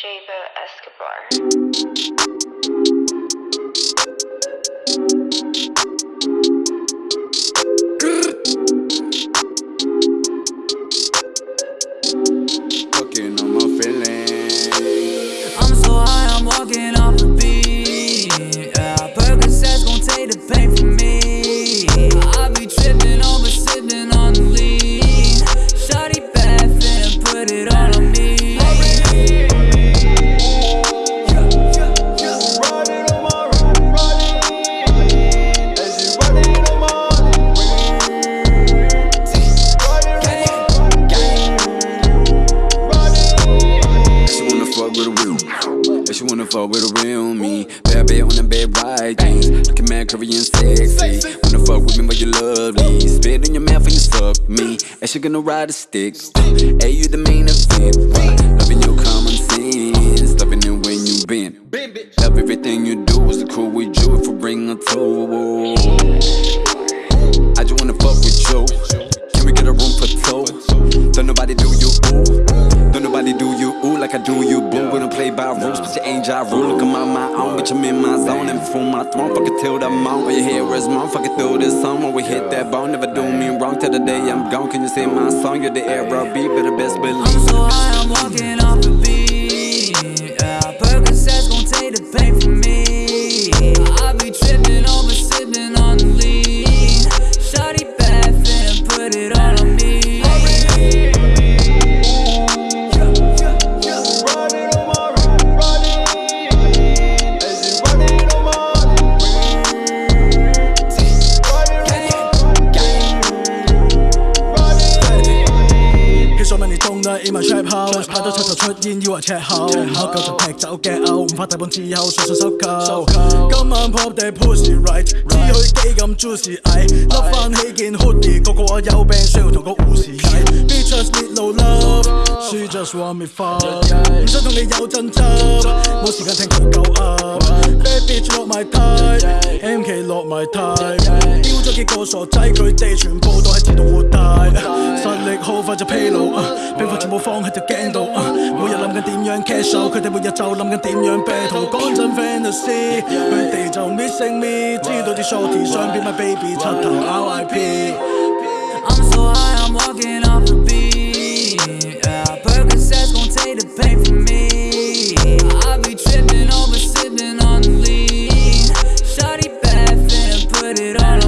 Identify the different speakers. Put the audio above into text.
Speaker 1: Jabo Escobar.
Speaker 2: With a real. Yeah, she wanna fuck with a real me. Bad bitch on the bed right things. Looking mad, curvy and sexy. Wanna fuck with me, but you lovely. Spit in your mouth and you suck me. And she gonna ride a stick. Hey, you the main event. Loving your common sense. Loving it when you bend. Love everything you do. Is cool with you if we bring her to? I just wanna fuck with you. By rules, but you ain't ja rule. Look, on my own, bitch, I'm in my zone. And before my throne, fuck it till the moan. All you hear mom, fuck it through this song. When we hit that bone, never do me wrong till the day I'm gone. Can you say my song? You're the era beat, but the best believe. I'm so
Speaker 3: high, I'm walking off
Speaker 4: 啦，in my trap house，拍到出就出煙，以為赤口，唔合夠就劈走嘅嘔，唔怕大半之後順順收購。今晚 pop 地 pussy right，知佢幾咁 juicy，唉，笠翻起件 hoodie，個個話有病需要同個護士睇。Bitches need no love，she just want me fuck，唔想同你有爭執，冇時間聽佢夠噏。Bad bitch 落埋梯，MK 落埋梯，丟咗幾個傻仔，佢哋全部都係自動活大，放喺條頸度，每日諗緊點樣 cash out，佢哋每日就諗緊點樣 battle。講真 fantasy，佢哋就 missing me，知道啲 shorty 想變 my baby，柒頭 RIP。
Speaker 3: I'm so high, I'm walking off the beat. Yeah, Percocet gon' take the pain from me. I be tripping over sipping on the lean. Shotty bath and put it on.